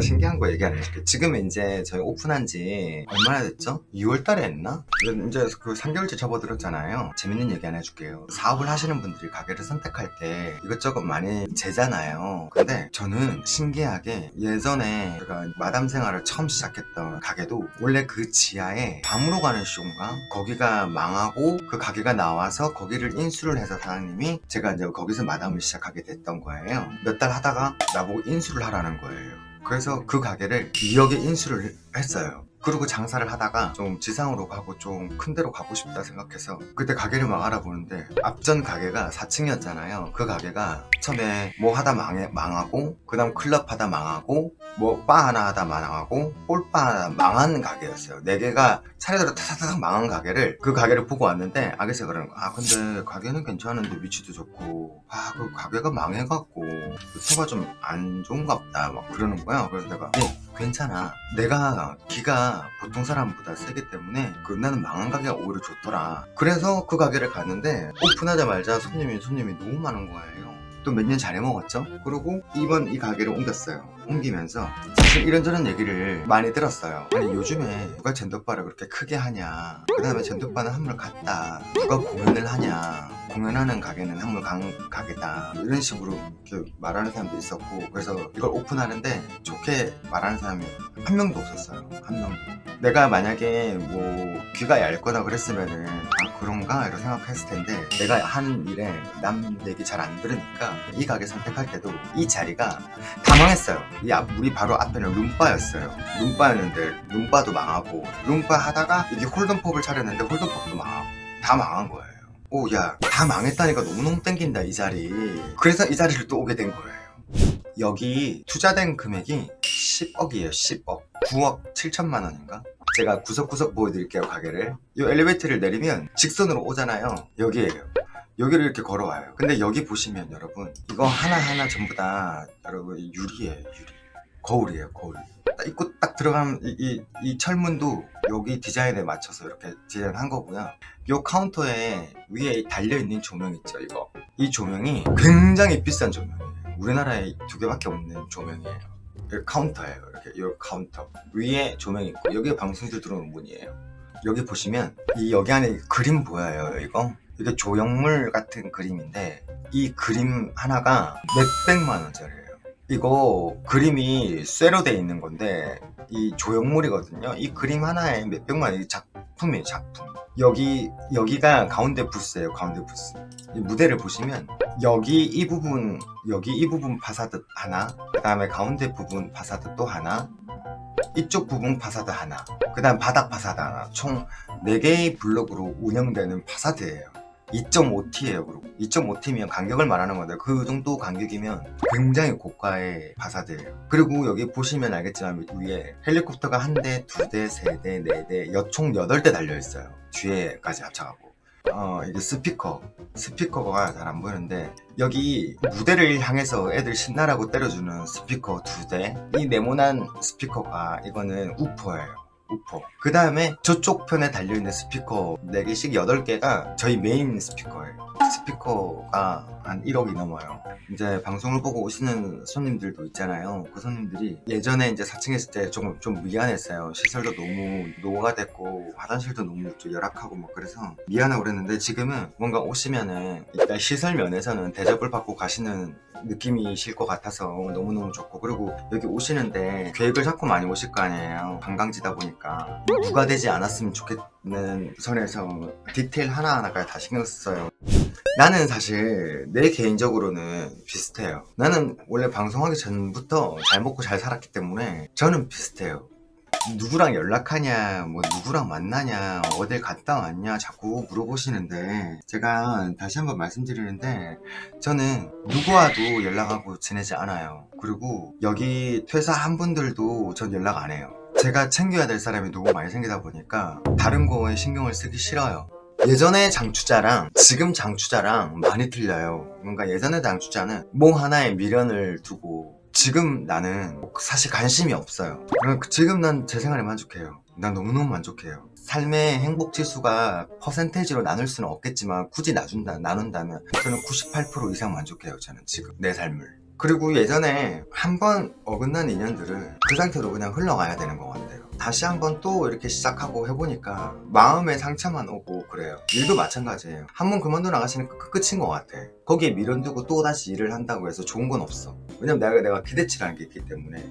내가 신기한 거 얘기 안 해줄게 지금 이제 저희 오픈한 지 얼마나 됐죠? 2월 달에 했나? 이제 그 3개월째 접어들었잖아요 재밌는 얘기 하나 해줄게요 사업을 하시는 분들이 가게를 선택할 때 이것저것 많이 재잖아요 근데 저는 신기하게 예전에 제가 마담 생활을 처음 시작했던 가게도 원래 그 지하에 밤으로 가는 쇼인가? 거기가 망하고 그 가게가 나와서 거기를 인수를 해서 사장님이 제가 이제 거기서 마담을 시작하게 됐던 거예요 몇 달 하다가 나보고 인수를 하라는 거예요 그래서 그 가게를 2억에 인수를 했어요 그리고 장사를 하다가 좀 지상으로 가고 좀 큰 데로 가고 싶다 생각해서 그때 가게를 막 알아보는데 앞전 가게가 4층이었잖아요. 그 가게가 처음에 뭐 하다 망해, 망하고 그 다음 클럽 하다 망하고 뭐 바 하나 하다 망하고 홀바 하나 망한 가게였어요. 4개가 차례대로 타타닥 망한 가게를 그 가게를 보고 왔는데 아기서 그러는 거야. 아 근데 가게는 괜찮은데 위치도 좋고. 아 그 가게가 망해갖고 서가 좀 안 좋은가 보다 막 그러는 거야. 그래서 내가 네 괜찮아. 내가 기가 보통 사람보다 세기 때문에 그 나는 망한 가게가 오히려 좋더라. 그래서 그 가게를 갔는데 오픈하자마자 손님이 손님이 너무 많은 거예요 또 몇 년 잘해 먹었죠? 그리고 이번 이 가게를 옮겼어요. 옮기면서 사실 이런저런 얘기를 많이 들었어요. 아니 요즘에 누가 젠더바를 그렇게 크게 하냐. 그 다음에 젠더바는 한물 갔다. 누가 공연을 하냐. 공연하는 가게는 한물 간 가게다. 이런 식으로 말하는 사람도 있었고 그래서 이걸 오픈하는데 좋게 말하는 사람이 한 명도 없었어요. 한 명도 내가 만약에 뭐 귀가 얇거나 그랬으면은 아 그런가? 이렇게 생각했을 텐데 내가 하는 일에 남 얘기 잘 안 들으니까 이 가게 선택할 때도 이 자리가 다 망했어요. 이 앞, 우리 바로 앞에는 룸바였어요. 룸바였는데 룸바도 망하고 룸바 하다가 이게 홀덤펍을 차렸는데 홀덤펍도 망하고 다 망한 거예요. 오야 다 망했다니까 너무너무 땡긴다 이 자리. 그래서 이 자리를 또 오게 된 거예요. 여기 투자된 금액이 10억이에요 10억 9억 7천만 원인가? 제가 구석구석 보여드릴게요 가게를. 이 엘리베이터를 내리면 직선으로 오잖아요. 여기에요. 여기를 이렇게 걸어와요. 근데 여기 보시면 여러분 이거 하나하나 전부 다 여러분 유리예요 유리. 거울이에요 거울. 딱 입고 딱 들어가면 이, 이, 이 철문도 여기 디자인에 맞춰서 이렇게 디자인한 거고요. 이 카운터에 위에 달려있는 조명 있죠 이거. 이 조명이 굉장히 비싼 조명이에요. 우리나라에 두 개밖에 없는 조명이에요 카운터예요. 이렇게 이 카운터. 위에 조명이 있고 여기 방송들 들어오는 문이에요. 여기 보시면 이 여기 안에 그림 보여요 이거? 이게 조형물 같은 그림인데 이 그림 하나가 몇백만 원짜리예요. 이거 그림이 쇠로 돼 있는 건데 이 조형물이거든요. 이 그림 하나에 몇백만 원 작품이에요 작품. 여기 여기가 가운데 부스예요 가운데 부스. 이 무대를 보시면 여기 이 부분 여기 이 부분 파사드 하나 그 다음에 가운데 부분 파사드 또 하나 이쪽 부분 파사드 하나 그 다음 바닥 파사드 하나. 총 4개의 블록으로 운영되는 파사드예요. 2.5T예요 그리고. 2.5T면 간격을 말하는 건데 그 정도 간격이면 굉장히 고가의 파사드예요. 그리고 여기 보시면 알겠지만 위에 헬리콥터가 한 대, 두 대, 세 대, 네 대, 총 8대 달려있어요. 뒤에까지 합쳐가고 어 이게 스피커 스피커가 잘 안 보이는데 여기 무대를 향해서 애들 신나라고 때려주는 스피커 두 대 이 네모난 스피커가 이거는 우퍼예요 우퍼 그 다음에 저쪽 편에 달려있는 스피커 4개씩 8개가 저희 메인 스피커예요. 스피커가 한 1억이 넘어요. 이제 방송을 보고 오시는 손님들도 있잖아요. 그 손님들이 예전에 이제 4층에 있을 때 조금 좀 미안했어요. 시설도 너무 노후가 됐고 화장실도 너무 좀 열악하고 뭐 그래서 미안하고 그랬는데 지금은 뭔가 오시면은 일단 시설 면에서는 대접을 받고 가시는 느낌이실 것 같아서 너무너무 좋고 그리고 여기 오시는데 계획을 잡고 많이 오실 거 아니에요. 관광지다 보니까. 누가 되지 않았으면 좋겠는 선에서 디테일 하나하나까지 다 신경 써요. 나는 사실 내 개인적으로는 비슷해요. 나는 원래 방송하기 전부터 잘 먹고 잘 살았기 때문에 저는 비슷해요 누구랑 연락하냐 뭐 누구랑 만나냐 어딜 갔다 왔냐 자꾸 물어보시는데 제가 다시 한번 말씀드리는데 저는 누구와도 연락하고 지내지 않아요. 그리고 여기 퇴사한 분들도 전 연락 안 해요. 제가 챙겨야 될 사람이 너무 많이 생기다 보니까 다른 거에 신경을 쓰기 싫어요. 예전의 장추자랑 지금 장추자랑 많이 틀려요. 뭔가 예전의 장추자는 뭐 하나에 미련을 두고 지금 나는 사실 관심이 없어요. 지금 난 제 생활에 만족해요. 난 너무너무 만족해요. 삶의 행복 지수가 퍼센테이지로 나눌 수는 없겠지만 굳이 나준다, 나눈다면 저는 98% 이상 만족해요 저는 지금 내 삶을. 그리고 예전에 한 번 어긋난 인연들을 그 상태로 그냥 흘러가야 되는 것 같아요. 다시 한번 또 이렇게 시작하고 해보니까 마음에 상처만 오고 그래요. 일도 마찬가지예요. 한 번 그만두고 나가시니까 그 끝인 것 같아. 거기에 미련 두고 또 다시 일을 한다고 해서 좋은 건 없어. 왜냐면 내가 내가 기대치라는 게 있기 때문에